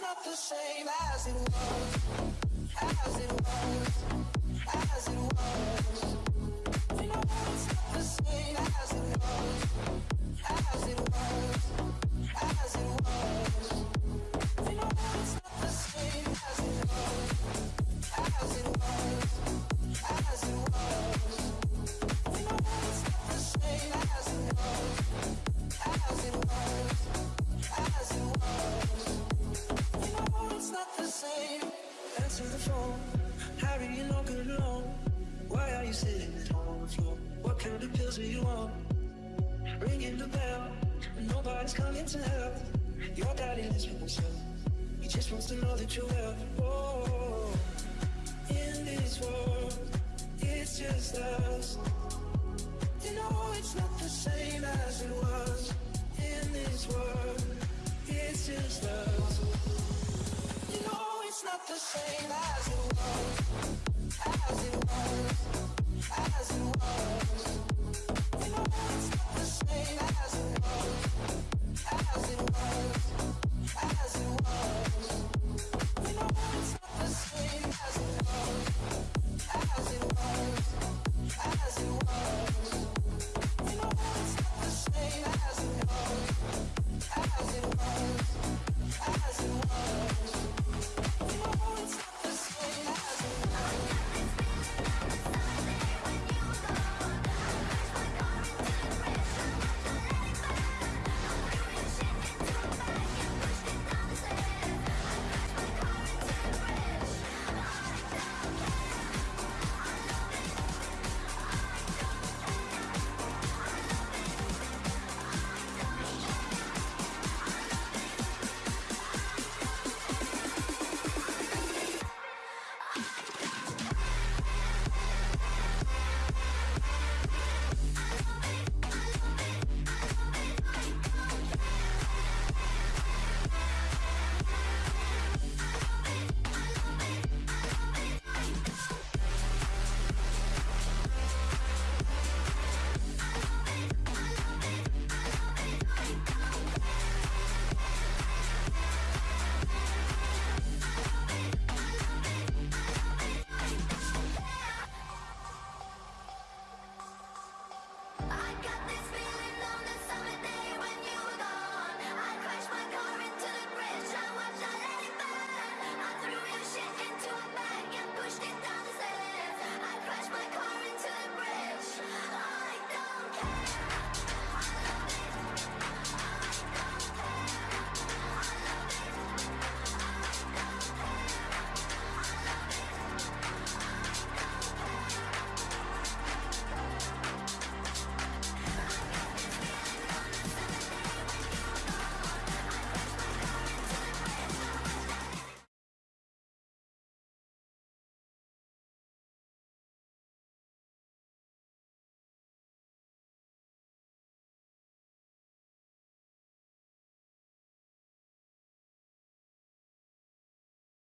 not the same as it was, as it was. Answer the phone. Harry, you're not good alone. Why are you sitting on the floor? What kind of pills do you want? Ringing the bell. Nobody's coming to help. Your daddy lives with himself. He just wants to know that you're well. Oh, in this world, the same as it was,